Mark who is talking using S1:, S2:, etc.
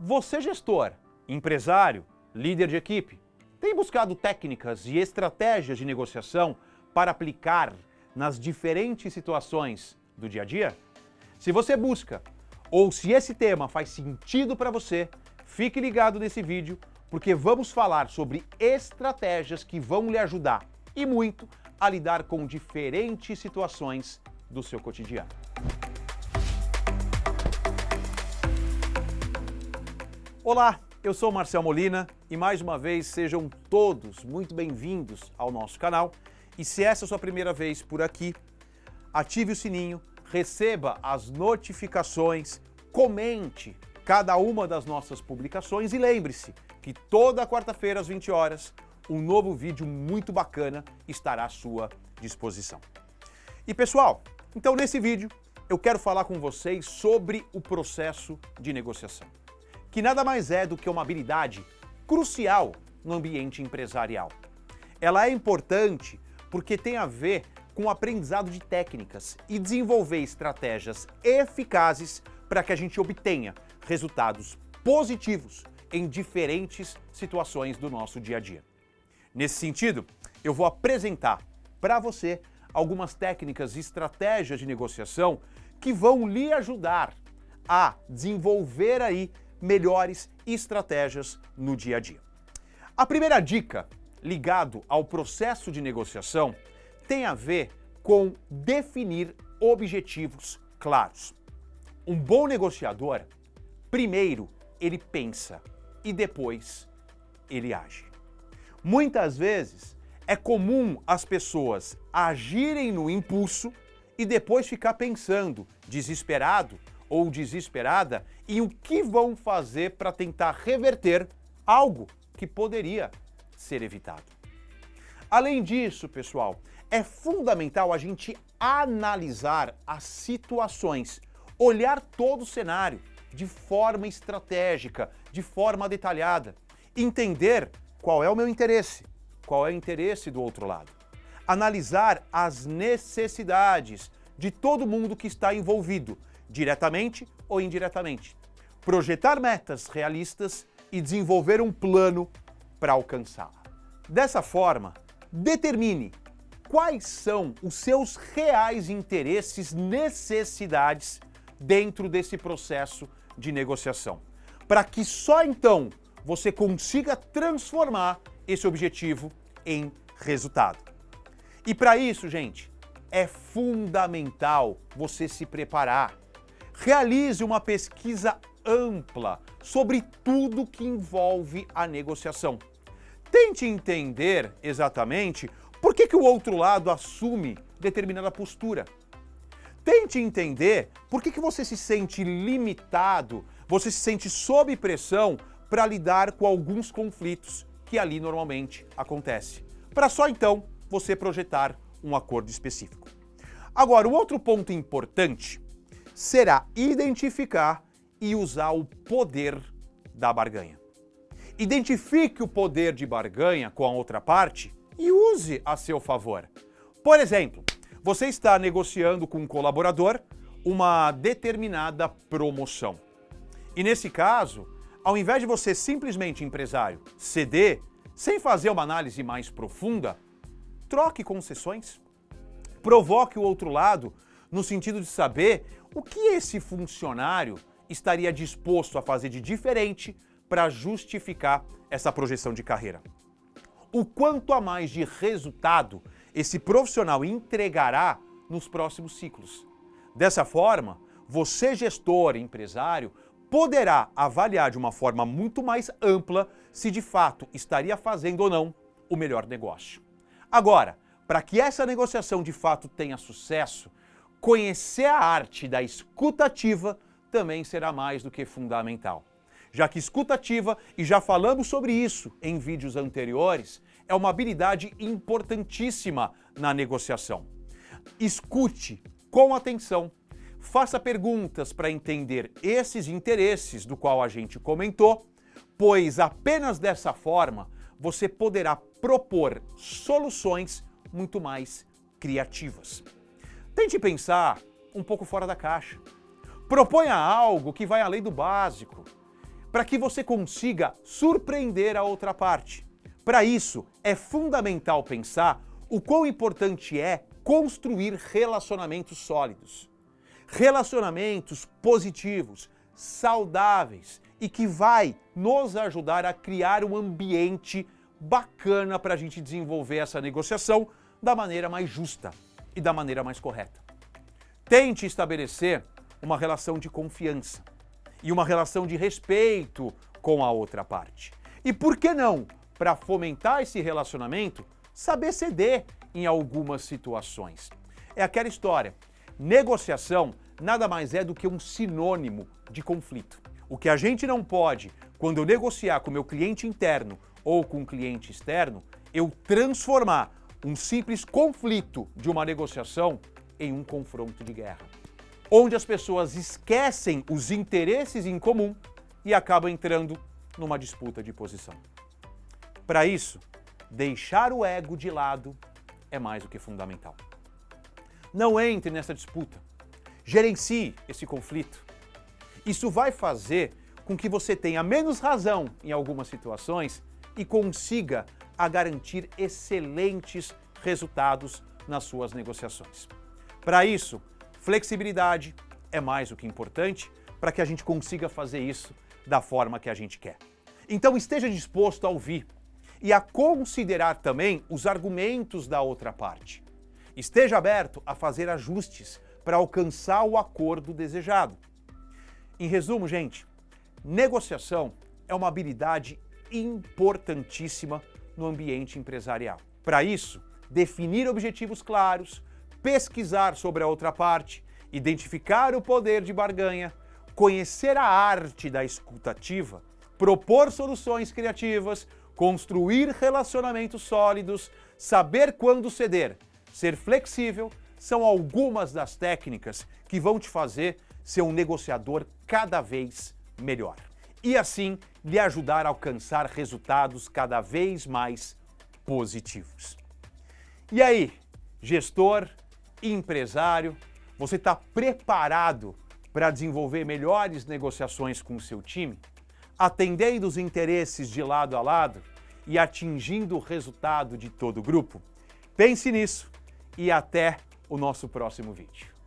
S1: Você gestor, empresário, líder de equipe, tem buscado técnicas e estratégias de negociação para aplicar nas diferentes situações do dia a dia? Se você busca, ou se esse tema faz sentido para você, fique ligado nesse vídeo, porque vamos falar sobre estratégias que vão lhe ajudar, e muito, a lidar com diferentes situações do seu cotidiano. Olá, eu sou Marcel Molina e mais uma vez sejam todos muito bem-vindos ao nosso canal. E se essa é a sua primeira vez por aqui, ative o sininho, receba as notificações, comente cada uma das nossas publicações e lembre-se que toda quarta-feira às 20 horas um novo vídeo muito bacana estará à sua disposição. E pessoal, então nesse vídeo eu quero falar com vocês sobre o processo de negociação que nada mais é do que uma habilidade crucial no ambiente empresarial. Ela é importante porque tem a ver com o aprendizado de técnicas e desenvolver estratégias eficazes para que a gente obtenha resultados positivos em diferentes situações do nosso dia a dia. Nesse sentido, eu vou apresentar para você algumas técnicas e estratégias de negociação que vão lhe ajudar a desenvolver aí melhores estratégias no dia a dia. A primeira dica, ligado ao processo de negociação, tem a ver com definir objetivos claros. Um bom negociador, primeiro ele pensa e depois ele age. Muitas vezes é comum as pessoas agirem no impulso e depois ficar pensando, desesperado, ou desesperada em o que vão fazer para tentar reverter algo que poderia ser evitado. Além disso, pessoal, é fundamental a gente analisar as situações, olhar todo o cenário de forma estratégica, de forma detalhada, entender qual é o meu interesse, qual é o interesse do outro lado, analisar as necessidades de todo mundo que está envolvido, diretamente ou indiretamente. Projetar metas realistas e desenvolver um plano para alcançá-la. Dessa forma, determine quais são os seus reais interesses, necessidades dentro desse processo de negociação, para que só então você consiga transformar esse objetivo em resultado. E para isso, gente, é fundamental você se preparar, Realize uma pesquisa ampla sobre tudo que envolve a negociação. Tente entender exatamente por que, que o outro lado assume determinada postura. Tente entender por que, que você se sente limitado, você se sente sob pressão para lidar com alguns conflitos que ali normalmente acontece. Para só então você projetar um acordo específico. Agora, um outro ponto importante será identificar e usar o poder da barganha. Identifique o poder de barganha com a outra parte e use a seu favor. Por exemplo, você está negociando com um colaborador uma determinada promoção. E nesse caso, ao invés de você simplesmente, empresário, ceder, sem fazer uma análise mais profunda, troque concessões. Provoque o outro lado no sentido de saber o que esse funcionário estaria disposto a fazer de diferente para justificar essa projeção de carreira. O quanto a mais de resultado esse profissional entregará nos próximos ciclos. Dessa forma, você, gestor, empresário, poderá avaliar de uma forma muito mais ampla se de fato estaria fazendo ou não o melhor negócio. Agora, para que essa negociação de fato tenha sucesso, conhecer a arte da escutativa também será mais do que fundamental. Já que escutativa, e já falamos sobre isso em vídeos anteriores, é uma habilidade importantíssima na negociação. Escute com atenção, faça perguntas para entender esses interesses do qual a gente comentou, pois apenas dessa forma você poderá propor soluções muito mais criativas. Tente pensar um pouco fora da caixa. Proponha algo que vai além do básico, para que você consiga surpreender a outra parte. Para isso, é fundamental pensar o quão importante é construir relacionamentos sólidos. Relacionamentos positivos, saudáveis e que vai nos ajudar a criar um ambiente bacana para a gente desenvolver essa negociação da maneira mais justa e da maneira mais correta. Tente estabelecer uma relação de confiança e uma relação de respeito com a outra parte. E por que não, para fomentar esse relacionamento, saber ceder em algumas situações? É aquela história. Negociação nada mais é do que um sinônimo de conflito. O que a gente não pode, quando eu negociar com meu cliente interno ou com um cliente externo, eu transformar um simples conflito de uma negociação em um confronto de guerra onde as pessoas esquecem os interesses em comum e acabam entrando numa disputa de posição. Para isso, deixar o ego de lado é mais do que fundamental. Não entre nessa disputa. Gerencie esse conflito. Isso vai fazer com que você tenha menos razão em algumas situações e consiga a garantir excelentes resultados nas suas negociações. Para isso, Flexibilidade é mais do que importante para que a gente consiga fazer isso da forma que a gente quer. Então esteja disposto a ouvir e a considerar também os argumentos da outra parte. Esteja aberto a fazer ajustes para alcançar o acordo desejado. Em resumo, gente, negociação é uma habilidade importantíssima no ambiente empresarial. Para isso, definir objetivos claros, pesquisar sobre a outra parte, identificar o poder de barganha, conhecer a arte da escutativa, propor soluções criativas, construir relacionamentos sólidos, saber quando ceder, ser flexível, são algumas das técnicas que vão te fazer ser um negociador cada vez melhor. E assim lhe ajudar a alcançar resultados cada vez mais positivos. E aí, gestor, empresário, você está preparado para desenvolver melhores negociações com o seu time, atendendo os interesses de lado a lado e atingindo o resultado de todo o grupo? Pense nisso e até o nosso próximo vídeo.